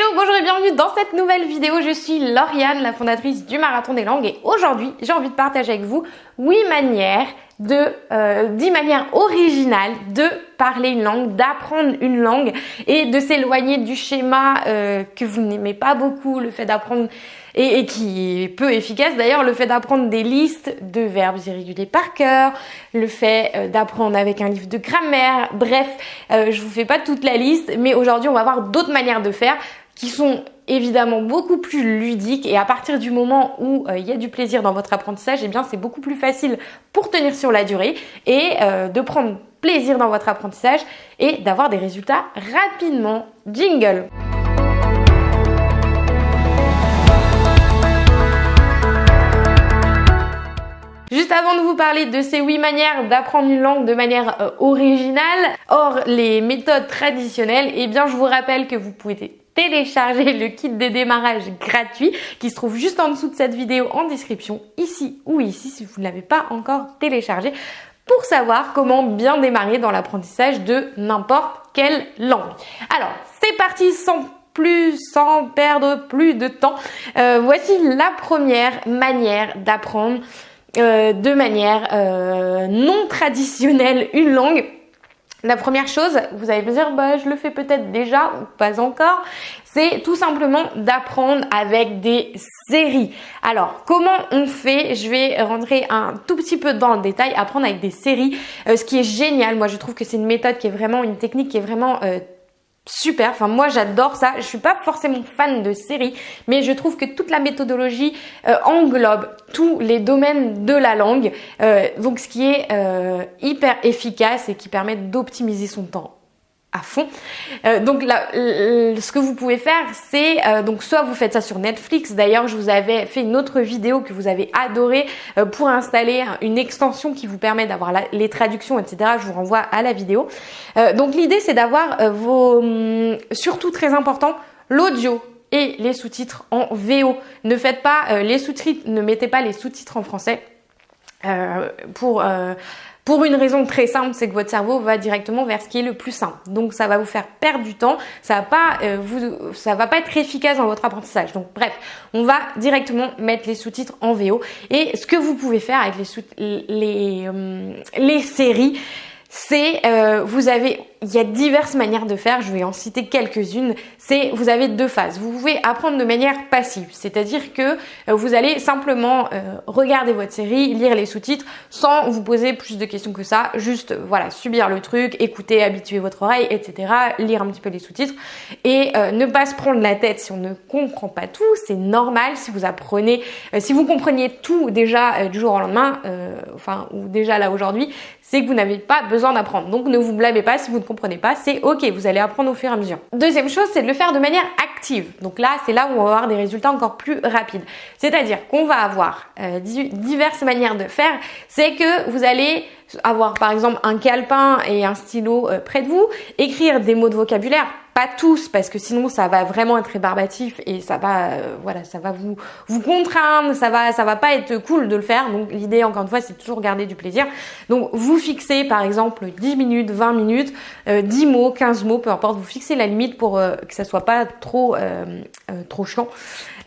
Hello, bonjour et bienvenue dans cette nouvelle vidéo. Je suis Lauriane, la fondatrice du Marathon des Langues et aujourd'hui, j'ai envie de partager avec vous 8 manières de, euh, 10 manières originales de parler une langue, d'apprendre une langue et de s'éloigner du schéma euh, que vous n'aimez pas beaucoup, le fait d'apprendre et, qui est peu efficace. D'ailleurs, le fait d'apprendre des listes de verbes irréguliers par cœur, le fait euh, d'apprendre avec un livre de grammaire, bref, euh, je vous fais pas toute la liste, mais aujourd'hui on va voir d'autres manières de faire qui sont évidemment beaucoup plus ludiques et à partir du moment où euh, il y a du plaisir dans votre apprentissage, eh bien c'est beaucoup plus facile pour tenir sur la durée et euh, de prendre plaisir dans votre apprentissage et d'avoir des résultats rapidement. Jingle Juste avant de vous parler de ces huit manières d'apprendre une langue de manière euh, originale, hors les méthodes traditionnelles, eh bien je vous rappelle que vous pouvez télécharger le kit de démarrage gratuit qui se trouve juste en dessous de cette vidéo en description, ici ou ici si vous ne l'avez pas encore téléchargé pour savoir comment bien démarrer dans l'apprentissage de n'importe quelle langue. Alors, c'est parti sans plus, sans perdre plus de temps. Euh, voici la première manière d'apprendre euh, de manière euh, non traditionnelle une langue la première chose, vous allez me dire, bah, je le fais peut-être déjà ou pas encore, c'est tout simplement d'apprendre avec des séries. Alors, comment on fait? Je vais rentrer un tout petit peu dans le détail, apprendre avec des séries. Euh, ce qui est génial, moi je trouve que c'est une méthode qui est vraiment, une technique qui est vraiment euh, super. Enfin, moi, j'adore ça. Je suis pas forcément fan de séries, mais je trouve que toute la méthodologie euh, englobe tous les domaines de la langue. Euh, donc, ce qui est euh, hyper efficace et qui permet d'optimiser son temps à fond. Euh, donc là, ce que vous pouvez faire, c'est euh, donc soit vous faites ça sur Netflix. D'ailleurs, je vous avais fait une autre vidéo que vous avez adoré euh, pour installer une extension qui vous permet d'avoir les traductions, etc. Je vous renvoie à la vidéo. donc l'idée, c'est d'avoir vos, hum, surtout très important, l'audio et les sous-titres en VO. Ne faites pas les sous-titres, ne mettez pas les sous-titres en français pour pour une raison très simple, c'est que votre cerveau va directement vers ce qui est le plus simple. Donc ça va vous faire perdre du temps, ça va pas euh, va pas être efficace dans votre apprentissage. Donc bref, on va directement mettre les sous-titres en VO. Et ce que vous pouvez faire avec les, euh, séries, c'est euh, vous avez il y a diverses manières de faire, je vais en citer quelques-unes. C'est vous avez deux phases. Vous pouvez apprendre de manière passive, c'est-à-dire que euh, vous allez simplement euh, regarder votre série, lire les sous-titres sans vous poser plus de questions que ça, juste voilà subir le truc, écouter, habituer votre oreille, etc. Lire un petit peu les sous-titres et ne pas se prendre la tête si on ne comprend pas tout. C'est normal si vous apprenez, si vous compreniez tout déjà du jour au lendemain, enfin ou déjà là aujourd'hui, c'est que vous n'avez pas besoin d'apprendre. Donc ne vous blâmez pas si vous ne comprenez pas, c'est ok, vous allez apprendre au fur et à mesure. Deuxième chose, c'est de le faire de manière active. Donc là, c'est là où on va avoir des résultats encore plus rapides. C'est-à-dire qu'on va avoir euh, diverses manières de faire. C'est que vous allez avoir par exemple un calepin et un stylo euh, près de vous, écrire des mots de vocabulaire, tous parce que sinon ça va vraiment être rébarbatif et ça va euh, voilà, ça va vous vous contraindre, ça va ça va pas être cool de le faire. Donc l'idée encore une fois, c'est toujours garder du plaisir. Donc vous fixez par exemple 10 minutes, 20 minutes, 10 euh, mots, 15 mots, peu importe, vous fixez la limite pour que ça soit pas trop trop chiant.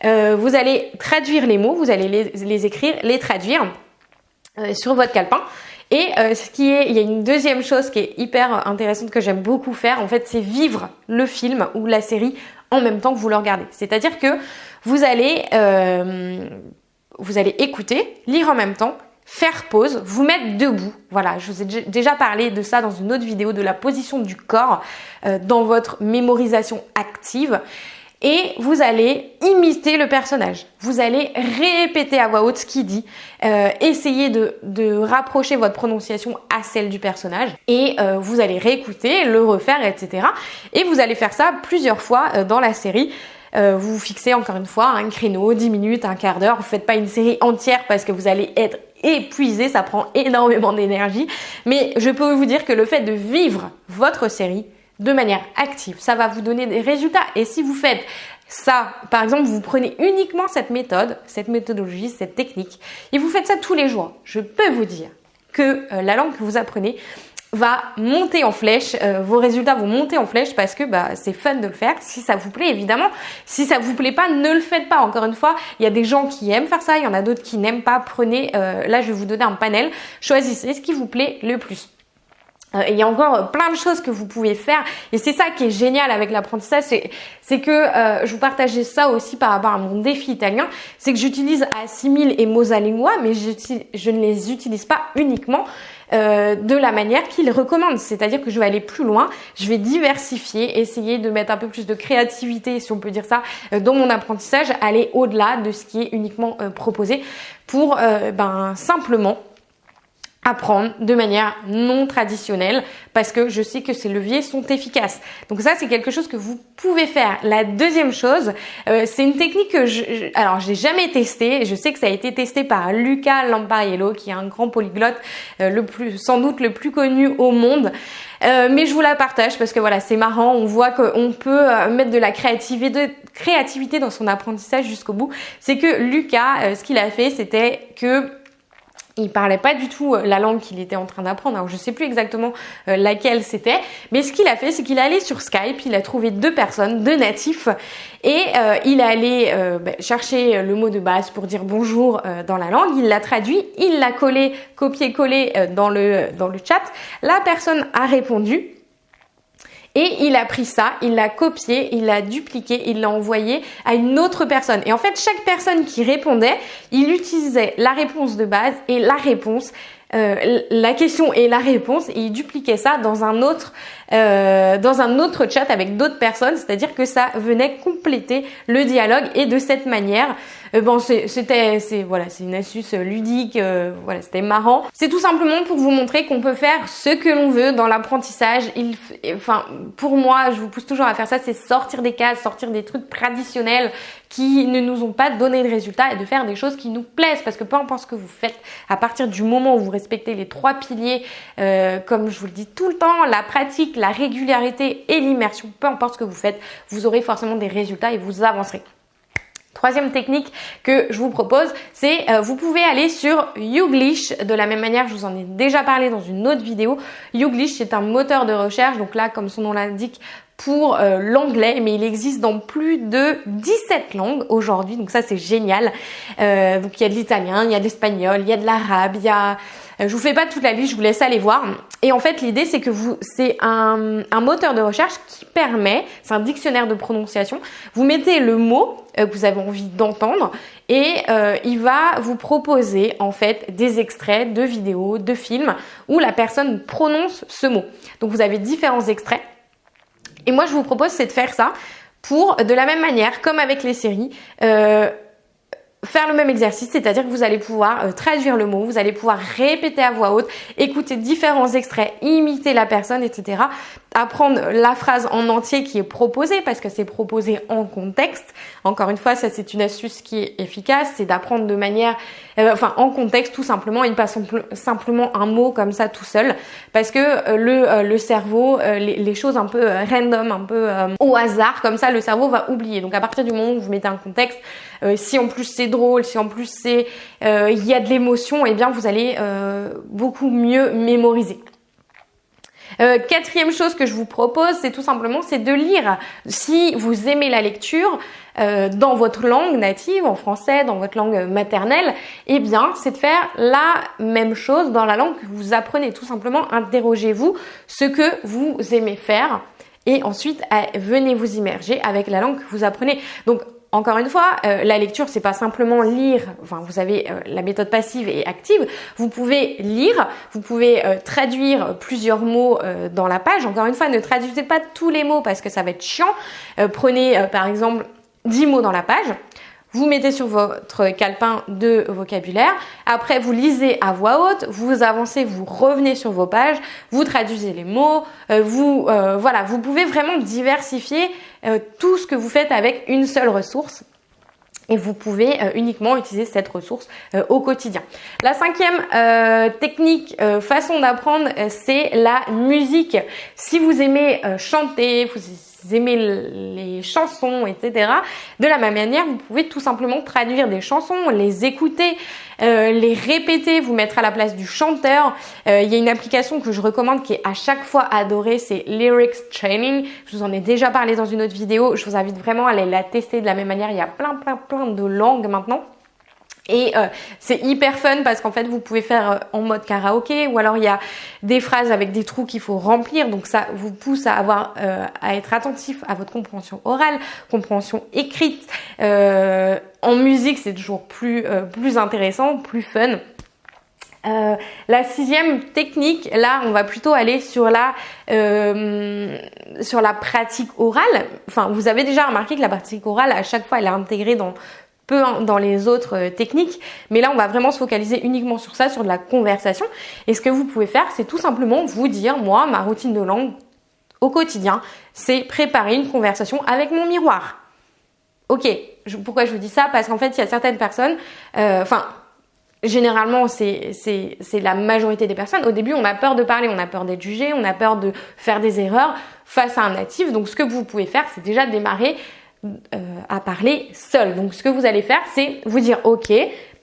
vous allez traduire les mots, vous allez les, les écrire, les traduire sur votre calepin. Et euh, ce qui est, il y a une deuxième chose qui est hyper intéressante que j'aime beaucoup faire, en fait, c'est vivre le film ou la série en même temps que vous le regardez. C'est-à-dire que vous allez, euh, vous allez écouter, lire en même temps, faire pause, vous mettre debout. Voilà, je vous ai déjà parlé de ça dans une autre vidéo, de la position du corps euh, dans votre mémorisation active et vous allez imiter le personnage. Vous allez répéter à voix haute ce qu'il dit, euh, essayer de, rapprocher votre prononciation à celle du personnage et euh, vous allez réécouter, le refaire, etc. Et vous allez faire ça plusieurs fois euh, dans la série. Euh, vous fixez encore une fois un créneau, 10 minutes, un quart d'heure. Vous faites pas une série entière parce que vous allez être épuisé, ça prend énormément d'énergie. Mais je peux vous dire que le fait de vivre votre série, de manière active. Ça va vous donner des résultats. Et si vous faites ça, par exemple, vous prenez uniquement cette méthode, cette méthodologie, cette technique, et vous faites ça tous les jours, je peux vous dire que euh, la langue que vous apprenez va monter en flèche, euh, vos résultats vont monter en flèche parce que bah, c'est fun de le faire. Si ça vous plaît, évidemment. Si ça vous plaît pas, ne le faites pas. Encore une fois, il y a des gens qui aiment faire ça, il y en a d'autres qui n'aiment pas. Prenez, euh, là je vais vous donner un panel, choisissez ce qui vous plaît le plus. Euh, il y a encore plein de choses que vous pouvez faire. Et c'est ça qui est génial avec l'apprentissage, c'est que euh, je vous partageais ça aussi par rapport à mon défi italien, c'est que j'utilise Assimil et Mosalingua, mais je, ne les utilise pas uniquement euh, de la manière qu'ils recommandent, c'est-à-dire que je vais aller plus loin, je vais diversifier, essayer de mettre un peu plus de créativité, si on peut dire ça, dans mon apprentissage, aller au-delà de ce qui est uniquement proposé pour ben simplement apprendre de manière non traditionnelle parce que je sais que ces leviers sont efficaces. Donc ça c'est quelque chose que vous pouvez faire. La deuxième chose, euh, c'est une technique que je, alors j'ai jamais testé. Je sais que ça a été testé par Luca Lampariello qui est un grand polyglotte, euh, le plus sans doute le plus connu au monde. Euh, mais je vous la partage parce que voilà, c'est marrant. On voit qu'on peut mettre de la créativité dans son apprentissage jusqu'au bout. C'est que Lucas, ce qu'il a fait, c'était que il parlait pas du tout euh, la langue qu'il était en train d'apprendre. Alors je sais plus exactement euh, laquelle c'était, mais ce qu'il a fait, c'est qu'il est allé sur Skype, il a trouvé deux personnes, deux natifs, et euh, il est allé bah, chercher le mot de base pour dire bonjour dans la langue. Il l'a traduit, il l'a collé, copié-collé dans le dans le chat. La personne a répondu. Et il a pris ça, il l'a copié, il l'a dupliqué, il l'a envoyé à une autre personne. Et en fait, chaque personne qui répondait, il utilisait la réponse de base et la réponse euh, la question et la réponse et il dupliquait ça dans un autre euh, dans un autre chat avec d'autres personnes, c'est-à-dire que ça venait compléter le dialogue et de cette manière, euh, bon c'était c'est voilà c'est une astuce ludique, voilà c'était marrant. C'est tout simplement pour vous montrer qu'on peut faire ce que l'on veut dans l'apprentissage. Enfin pour moi, je vous pousse toujours à faire ça, c'est sortir des cases, sortir des trucs traditionnels qui ne nous ont pas donné de résultats et de faire des choses qui nous plaisent parce que peu importe ce que vous faites, à partir du moment où vous respectez les trois piliers, euh, comme je vous le dis tout le temps, la la régularité et l'immersion, peu importe ce que vous faites, vous aurez forcément des résultats et vous avancerez. Troisième technique que je vous propose, c'est euh, vous pouvez aller sur Youglish. De la même manière, je vous en ai déjà parlé dans une autre vidéo. Youglish, c'est un moteur de recherche. Donc là, comme son nom l'indique, pour euh, l'anglais, mais il existe dans plus de 17 langues aujourd'hui, donc ça c'est génial. Euh, donc il y a de l'italien, il y a de l'espagnol, il y a de l'arabe, il y a... Euh, je vous fais pas toute la liste, je vous laisse aller voir. Et en fait, l'idée, c'est que vous, c'est un, un, moteur de recherche qui permet, c'est un dictionnaire de prononciation. Vous mettez le mot que vous avez envie d'entendre et il va vous proposer en fait des extraits de vidéos, de films où la personne prononce ce mot. Donc vous avez différents extraits et moi, je vous propose, c'est de faire ça pour, de la même manière, comme avec les séries, euh, faire le même exercice, c'est-à-dire que vous allez pouvoir euh, traduire le mot, vous allez pouvoir répéter à voix haute, écouter différents extraits, imiter la personne, etc apprendre la phrase en entier qui est proposée parce que c'est proposé en contexte. Encore une fois, ça c'est une astuce qui est efficace, c'est d'apprendre de manière, euh, enfin en contexte tout simplement, et pas simplement un mot comme ça tout seul, parce que euh, le, le cerveau, les, les, choses un peu random, un peu au hasard, comme ça le cerveau va oublier. Donc à partir du moment où vous mettez un contexte, si en plus c'est si en plus c'est il y a de l'émotion, eh bien vous allez beaucoup mieux mémoriser. Euh, quatrième chose que je vous propose, c'est tout simplement, c'est de lire. Si vous aimez la lecture euh, dans votre langue native, en français, dans votre langue maternelle, eh bien, c'est de faire la même chose dans la langue que vous apprenez. Tout simplement, interrogez-vous ce que vous aimez faire et ensuite venez vous immerger avec la langue que vous apprenez. Donc encore une fois, euh, la lecture, c'est pas simplement lire. Vous avez euh, la méthode passive et active. Vous pouvez lire, vous pouvez euh, traduire plusieurs mots dans la page. Encore une fois, ne traduisez pas tous les mots parce que ça va être chiant. prenez par exemple 10 mots dans la page vous mettez sur votre calepin de vocabulaire, après vous lisez à voix haute, vous avancez, vous revenez sur vos pages, vous traduisez les mots, euh, vous euh, voilà, vous pouvez vraiment diversifier euh, tout ce que vous faites avec une seule ressource et vous pouvez uniquement utiliser cette ressource au quotidien. La cinquième technique, façon d'apprendre, c'est la musique. Si vous aimez chanter, vous vous aimez les chansons, etc. De la même manière, vous pouvez tout simplement traduire des chansons, les écouter, euh, les répéter, vous mettre à la place du chanteur. Euh, il y a une application que je recommande qui est à chaque fois adorée, c'est Lyrics Training. Je vous en ai déjà parlé dans une autre vidéo. Je vous invite vraiment à aller la tester de la même manière. Il y a plein, plein, plein de langues maintenant. Et euh, c'est hyper fun parce qu'en fait vous pouvez faire euh, en mode karaoké ou alors il y a des phrases avec des trous qu'il faut remplir donc ça vous pousse à avoir euh, à être attentif à votre compréhension orale, compréhension écrite. en musique c'est toujours plus plus intéressant, plus fun. la sixième technique, là, on va plutôt aller sur la sur la pratique orale. Enfin, vous avez déjà remarqué que la pratique orale, à chaque fois, elle est intégrée dans peu dans les autres euh, techniques, mais là on va vraiment se focaliser uniquement sur ça, sur de la conversation. Et ce que vous pouvez faire, c'est tout simplement vous dire, moi, ma routine de langue au quotidien, c'est préparer une conversation avec mon miroir. Ok, pourquoi je vous dis ça? Parce qu'en fait, il y a certaines personnes, euh, enfin, généralement, c'est la majorité des personnes. Au début, on a peur de parler, on a peur d'être jugé, on a peur de faire des erreurs face à un natif. Donc, ce que vous pouvez faire, c'est déjà démarrer euh, à parler seul. Donc ce que vous allez faire, c'est vous dire ok,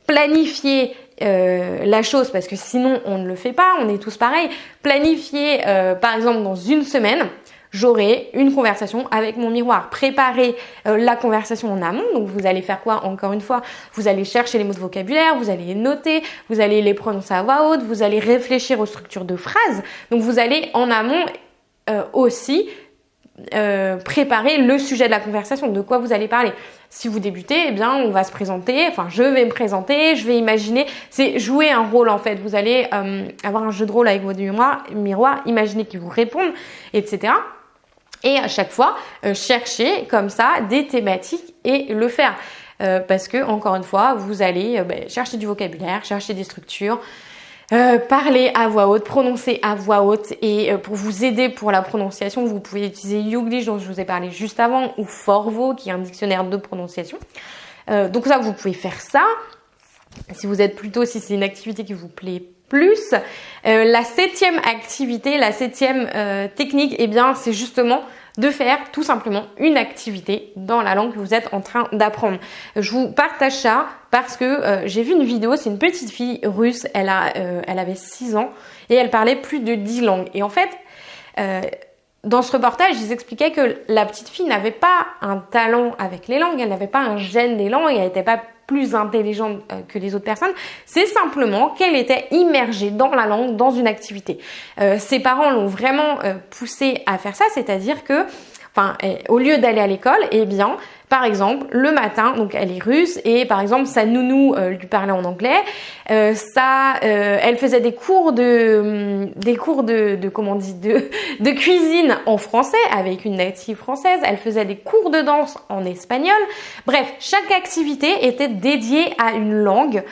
planifier euh, la chose parce que sinon on ne le fait pas, on est tous pareils. Planifier euh, par exemple dans une semaine, j'aurai une conversation avec mon miroir. Préparer la conversation en amont. Donc vous allez faire quoi Encore une fois, vous allez chercher les mots de vocabulaire, vous allez les noter, vous allez les prononcer à voix haute, vous allez réfléchir aux structures de phrases. Donc vous allez en amont aussi euh, préparer le sujet de la conversation, de quoi vous allez parler. Si vous débutez, eh bien, on va se présenter, enfin, je vais me présenter, je vais imaginer, c'est jouer un rôle en fait. Vous allez euh, avoir un jeu de rôle avec votre miroir, miroir imaginer qu'ils vous répondent, etc. Et à chaque fois, euh, chercher comme ça des thématiques et le faire. parce que, encore une fois, vous allez ben, chercher du vocabulaire, chercher des structures, euh, parler à voix haute, prononcer à voix haute et euh, pour vous aider pour la prononciation, vous pouvez utiliser Youglish dont je vous ai parlé juste avant ou Forvo qui est un dictionnaire de prononciation. Euh, donc ça, vous pouvez faire ça. Si vous êtes plutôt, si c'est une activité qui vous plaît plus. la septième activité, la septième technique, eh bien, c'est justement de faire tout simplement une activité dans la langue que vous êtes en train d'apprendre. Je vous partage ça parce que euh, j'ai vu une vidéo, c'est une petite fille russe, elle, euh, avait 6 ans et elle parlait plus de 10 langues. Et en fait, euh, dans ce reportage, ils expliquaient que la petite fille n'avait pas un talent avec les langues, elle n'avait pas un gène des langues, elle n'était pas plus intelligente euh, que les autres personnes, c'est simplement qu'elle était immergée dans la langue, dans une activité. Euh, ses parents l'ont vraiment euh, poussée à faire ça, c'est-à-dire que, enfin, au lieu d'aller à l'école, eh bien, par exemple, le matin, donc elle est russe et par exemple sa nounou euh, lui parlait en anglais. Euh, ça, euh, elle faisait des cours de, hum, des cours de, comment on dit, de, de cuisine en français avec une native française. Elle faisait des cours de danse en espagnol. Bref, chaque activité était dédiée à une langue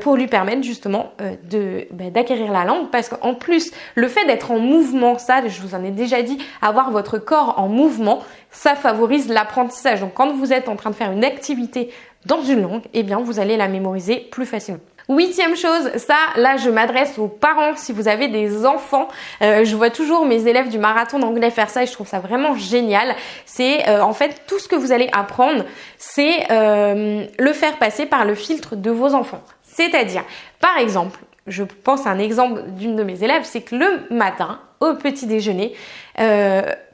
pour lui permettre justement de bah, d'acquérir la langue parce qu'en plus le fait d'être en mouvement, ça, je vous en ai déjà dit, avoir votre corps en mouvement, ça favorise l'apprentissage. Donc quand vous êtes en train de faire une activité dans une langue, eh bien vous allez la mémoriser plus facilement. Huitième chose, ça, là, je m'adresse aux parents. Si vous avez des enfants, euh, je vois toujours mes élèves du marathon d'anglais faire ça et je trouve ça vraiment génial. C'est euh, en fait tout ce que vous allez apprendre, c'est euh, le faire passer par le filtre de vos enfants. C'est-à-dire, par exemple, je pense à un exemple d'une de mes élèves, c'est que le matin, au petit déjeuner,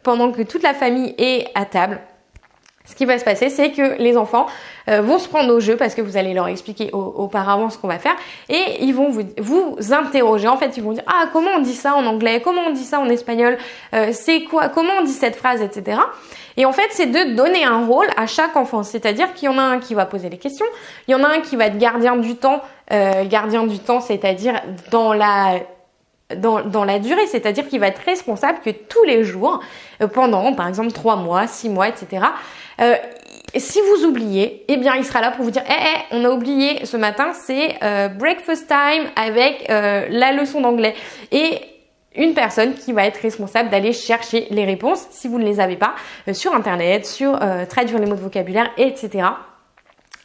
pendant que toute la famille est à table, ce qui va se passer, c'est que les enfants euh, vont se prendre au jeu parce que vous allez leur expliquer auparavant ce qu'on va faire et ils vont vous, vous interroger. En fait, ils vont dire ah comment on dit ça en anglais, comment on dit ça en espagnol, euh, c'est quoi, comment on dit cette phrase, etc. Et en fait, c'est de donner un rôle à chaque enfant. C'est-à-dire qu'il y en a un qui va poser les questions, il y en a un qui va être gardien du temps, euh, gardien du temps, c'est-à-dire dans la dans, la durée, c'est-à-dire qu'il va être responsable que tous les jours, euh, pendant par exemple 3 mois, 6 mois, etc., euh, si vous oubliez, eh bien il sera là pour vous dire eh, eh on a oublié ce matin, c'est euh, breakfast time avec la leçon d'anglais. Et une personne qui va être responsable d'aller chercher les réponses si vous ne les avez pas sur internet, sur traduire les mots de vocabulaire, etc.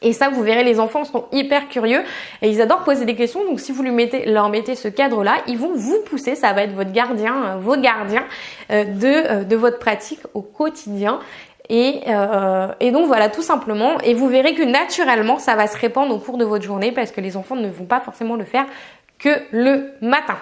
Et ça, vous verrez, les enfants sont hyper curieux et ils adorent poser des questions. Donc, si vous lui mettez, leur mettez ce cadre-là, ils vont vous pousser. Ça va être votre gardien, euh, vos gardiens euh, de, euh, de votre pratique au quotidien. Et, et, donc voilà, tout simplement. Et vous verrez que naturellement, ça va se répandre au cours de votre journée parce que les enfants ne vont pas forcément le faire que le matin.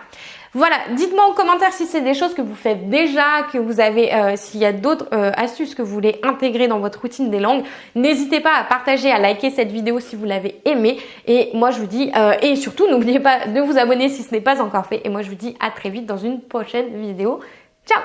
Voilà, dites-moi en commentaire si c'est des choses que vous faites déjà, que vous avez, euh, s'il y a d'autres euh, astuces que vous voulez intégrer dans votre routine des langues. N'hésitez pas à partager, à liker cette vidéo si vous l'avez aimée. Et moi je vous dis, euh, et surtout n'oubliez pas de vous abonner si ce n'est pas encore fait. Et moi je vous dis à très vite dans une prochaine vidéo. Ciao